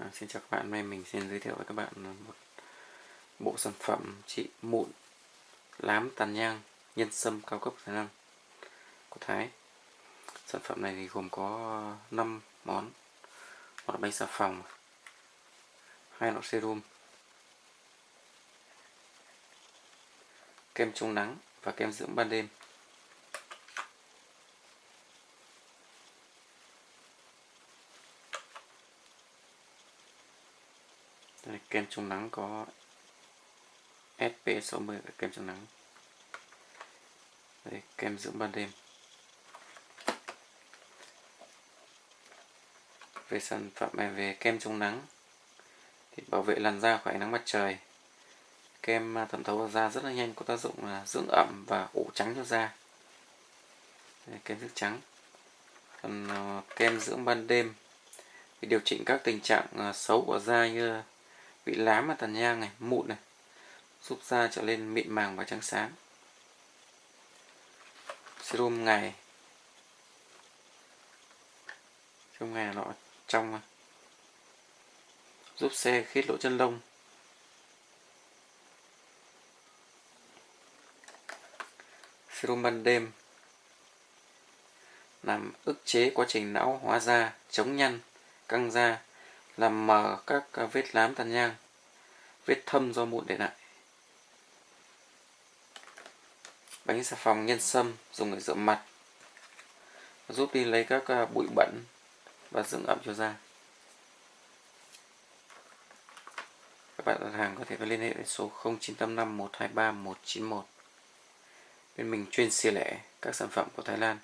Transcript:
À, xin chào các bạn, hôm nay mình xin giới thiệu với các bạn một bộ sản phẩm trị mụn lám tàn nhang nhân sâm cao cấp Thái Lan của Thái. Sản phẩm này thì gồm có 5 món, một là bánh xà phòng, hai lọ serum, kem chống nắng và kem dưỡng ban đêm. Đây, kem chống nắng có SP60 kem chống nắng. Đây, kem dưỡng ban đêm. Về sản phẩm này về kem chống nắng thì bảo vệ làn da khỏi ánh nắng mặt trời. Kem à, thẩm thấu vào da rất là nhanh có tác dụng là dưỡng ẩm và ủ trắng cho da. Đây, kem dưỡng trắng. Còn à, kem dưỡng ban đêm thì điều chỉnh các tình trạng à, xấu của da như bị lám ở tàn nhang này, mụn này giúp da trở lên mịn màng và trắng sáng. Serum ngày. Serum ngày nó trong à, giúp xe khít lỗ chân lông. Serum ban đêm. Làm ức chế quá trình não hóa da, chống nhăn, căng da làm mờ các à, vết lám tàn nhang, vết thâm do mụn để lại. Bánh xà phòng nhân sâm dùng để rửa mặt, giúp đi lấy các à, bụi bẩn và dưỡng ẩm cho da. Các bạn đặt hàng có thể liên hệ với số 0985 123 191 bên mình chuyên xỉ lẻ các sản phẩm của Thái Lan.